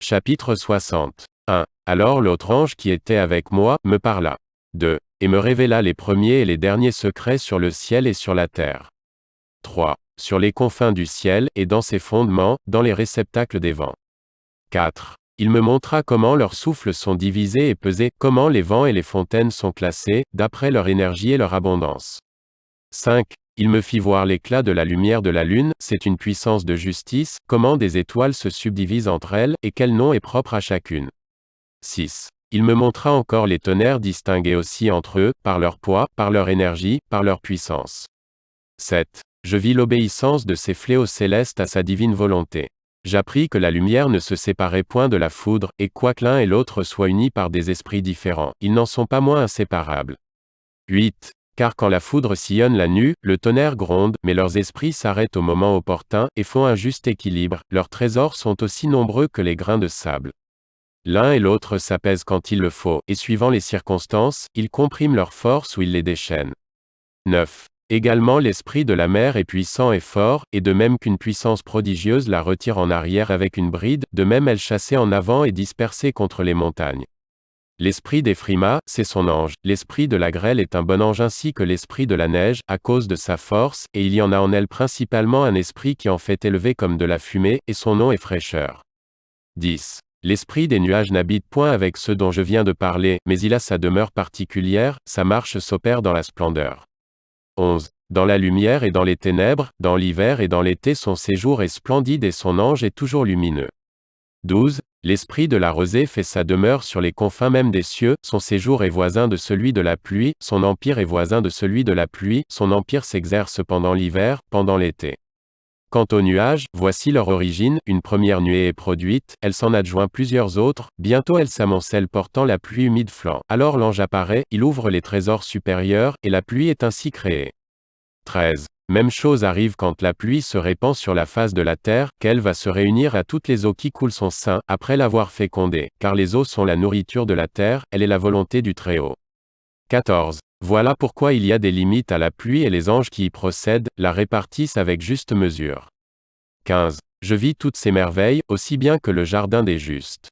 Chapitre 60. 1. Alors l'autre ange qui était avec moi, me parla. 2. Et me révéla les premiers et les derniers secrets sur le ciel et sur la terre. 3. Sur les confins du ciel, et dans ses fondements, dans les réceptacles des vents. 4. Il me montra comment leurs souffles sont divisés et pesés, comment les vents et les fontaines sont classés, d'après leur énergie et leur abondance. 5. Il me fit voir l'éclat de la lumière de la lune, c'est une puissance de justice, comment des étoiles se subdivisent entre elles, et quel nom est propre à chacune. 6. Il me montra encore les tonnerres distingués aussi entre eux, par leur poids, par leur énergie, par leur puissance. 7. Je vis l'obéissance de ces fléaux célestes à sa divine volonté. J'appris que la lumière ne se séparait point de la foudre, et quoique l'un et l'autre soient unis par des esprits différents, ils n'en sont pas moins inséparables. 8. Car quand la foudre sillonne la nue, le tonnerre gronde, mais leurs esprits s'arrêtent au moment opportun, et font un juste équilibre, leurs trésors sont aussi nombreux que les grains de sable. L'un et l'autre s'apaisent quand il le faut, et suivant les circonstances, ils compriment leurs forces ou ils les déchaînent. 9. Également l'esprit de la mer est puissant et fort, et de même qu'une puissance prodigieuse la retire en arrière avec une bride, de même elle chassait en avant et dispersait contre les montagnes. L'esprit des frimas, c'est son ange, l'esprit de la grêle est un bon ange ainsi que l'esprit de la neige, à cause de sa force, et il y en a en elle principalement un esprit qui en fait élever comme de la fumée, et son nom est fraîcheur. 10. L'esprit des nuages n'habite point avec ceux dont je viens de parler, mais il a sa demeure particulière, sa marche s'opère dans la splendeur. 11. Dans la lumière et dans les ténèbres, dans l'hiver et dans l'été son séjour est splendide et son ange est toujours lumineux. 12. L'esprit de la rosée fait sa demeure sur les confins même des cieux, son séjour est voisin de celui de la pluie, son empire est voisin de celui de la pluie, son empire s'exerce pendant l'hiver, pendant l'été. Quant aux nuages, voici leur origine, une première nuée est produite, elle s'en adjoint plusieurs autres, bientôt elle s'amoncelle portant la pluie humide flanc. Alors l'ange apparaît, il ouvre les trésors supérieurs, et la pluie est ainsi créée. 13. Même chose arrive quand la pluie se répand sur la face de la terre, qu'elle va se réunir à toutes les eaux qui coulent son sein, après l'avoir fécondée, car les eaux sont la nourriture de la terre, elle est la volonté du Très-Haut. 14. Voilà pourquoi il y a des limites à la pluie et les anges qui y procèdent, la répartissent avec juste mesure. 15. Je vis toutes ces merveilles, aussi bien que le jardin des justes.